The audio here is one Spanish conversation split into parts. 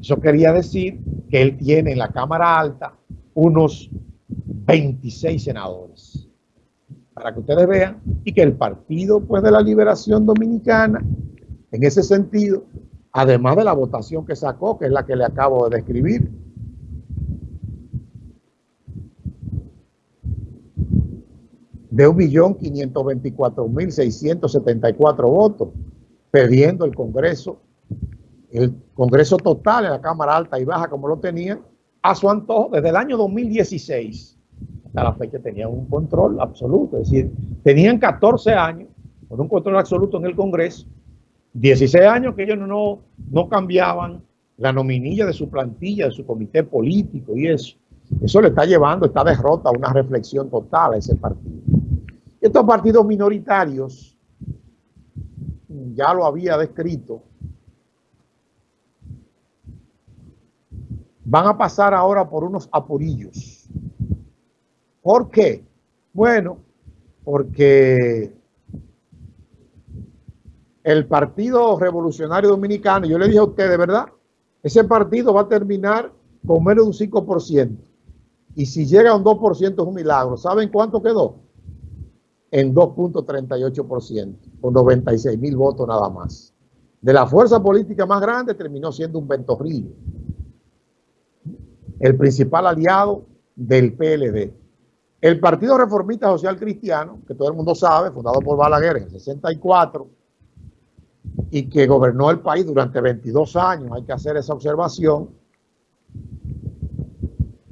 Eso quería decir que él tiene en la Cámara Alta unos 26 senadores. Para que ustedes vean y que el Partido pues, de la Liberación Dominicana, en ese sentido, además de la votación que sacó, que es la que le acabo de describir, de 1.524.674 votos, perdiendo el Congreso, el Congreso total en la Cámara Alta y Baja como lo tenían, a su antojo desde el año 2016 hasta la fecha tenían un control absoluto, es decir, tenían 14 años con un control absoluto en el Congreso, 16 años que ellos no, no cambiaban la nominilla de su plantilla, de su comité político y eso. Eso le está llevando esta derrota a una reflexión total a ese partido. Estos partidos minoritarios, ya lo había descrito, van a pasar ahora por unos apurillos. ¿Por qué? Bueno, porque el Partido Revolucionario Dominicano, yo le dije a ustedes, ¿verdad? Ese partido va a terminar con menos de un 5%. Y si llega a un 2% es un milagro. ¿Saben cuánto quedó? En 2.38%, con 96 mil votos nada más. De la fuerza política más grande terminó siendo un ventorrillo. El principal aliado del PLD. El Partido Reformista Social Cristiano, que todo el mundo sabe, fundado por Balaguer en el 64, y que gobernó el país durante 22 años, hay que hacer esa observación,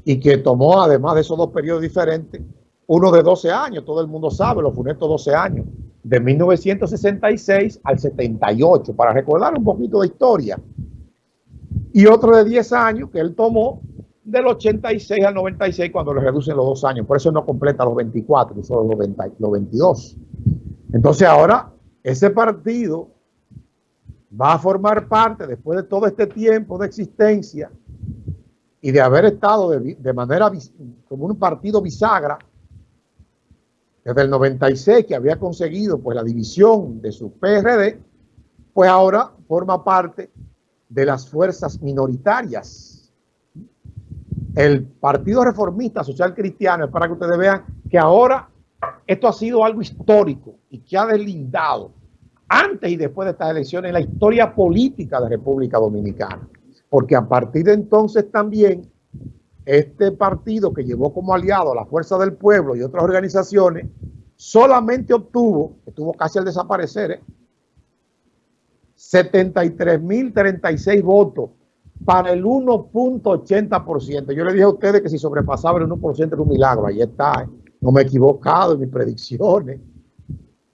y que tomó, además de esos dos periodos diferentes, uno de 12 años, todo el mundo sabe, los funestos 12 años, de 1966 al 78, para recordar un poquito de historia. Y otro de 10 años que él tomó del 86 al 96 cuando le reducen los dos años. Por eso no completa los 24, solo los, los 22. Entonces ahora ese partido va a formar parte, después de todo este tiempo de existencia, y de haber estado de, manera como un partido bisagra desde el 96 que había conseguido pues la división de su PRD, pues ahora forma parte de las fuerzas minoritarias. El Partido Reformista Social Cristiano, es para que ustedes vean que ahora esto ha sido algo histórico y que ha deslindado antes y después de estas elecciones la historia política de República Dominicana porque a partir de entonces también este partido que llevó como aliado a la Fuerza del Pueblo y otras organizaciones, solamente obtuvo, estuvo casi al desaparecer, ¿eh? 73.036 votos para el 1.80%. Yo le dije a ustedes que si sobrepasaba el 1% era un milagro. Ahí está. ¿eh? No me he equivocado en mis predicciones.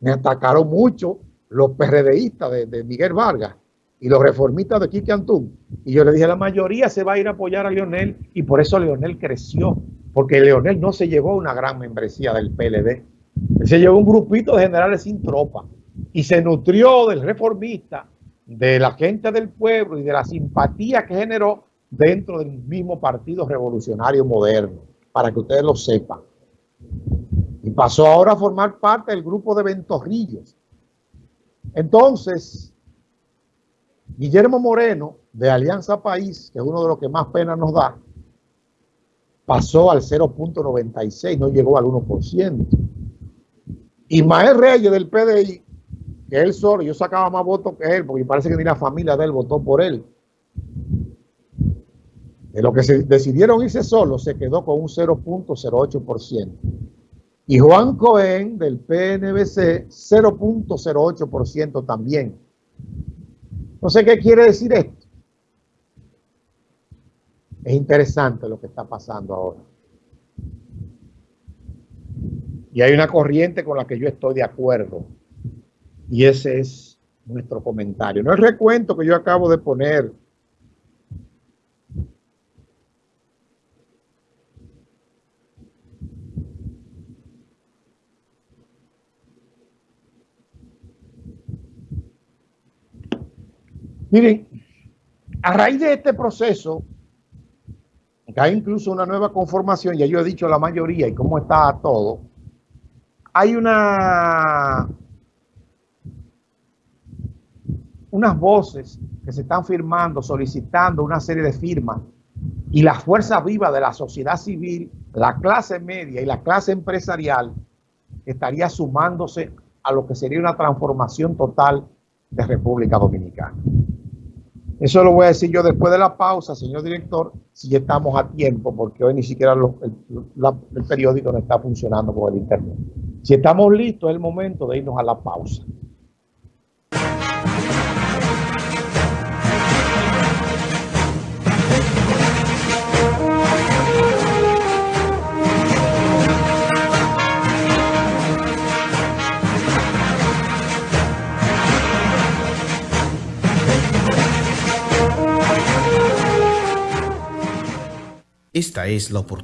Me atacaron mucho los PRDistas de, Miguel Vargas y los reformistas de Quique Antún. Y yo le dije, la mayoría se va a ir a apoyar a Leonel y por eso Leonel creció, porque Leonel no se llevó una gran membresía del PLD. se llevó un grupito de generales sin tropa y se nutrió del reformista, de la gente del pueblo y de la simpatía que generó dentro del mismo partido revolucionario moderno, para que ustedes lo sepan. Y pasó ahora a formar parte del grupo de Ventorrillos. Entonces, Guillermo Moreno, de Alianza País, que es uno de los que más pena nos da, pasó al 0.96, no llegó al 1%. Ismael Reyes del PDI, que él solo, yo sacaba más votos que él, porque parece que ni la familia de él votó por él. De lo que se decidieron irse solo, se quedó con un 0.08%. Y Juan Cohen del PNBC, 0.08% también. No sé qué quiere decir esto. Es interesante lo que está pasando ahora. Y hay una corriente con la que yo estoy de acuerdo. Y ese es nuestro comentario. No el recuento que yo acabo de poner Miren, a raíz de este proceso, que hay incluso una nueva conformación, ya yo he dicho la mayoría y cómo está todo, hay una unas voces que se están firmando, solicitando una serie de firmas y la fuerza viva de la sociedad civil, la clase media y la clase empresarial estaría sumándose a lo que sería una transformación total de República Dominicana. Eso lo voy a decir yo después de la pausa, señor director, si estamos a tiempo, porque hoy ni siquiera el, periódico no está funcionando con el internet. Si estamos listos, es el momento de irnos a la pausa. Esta es la oportunidad.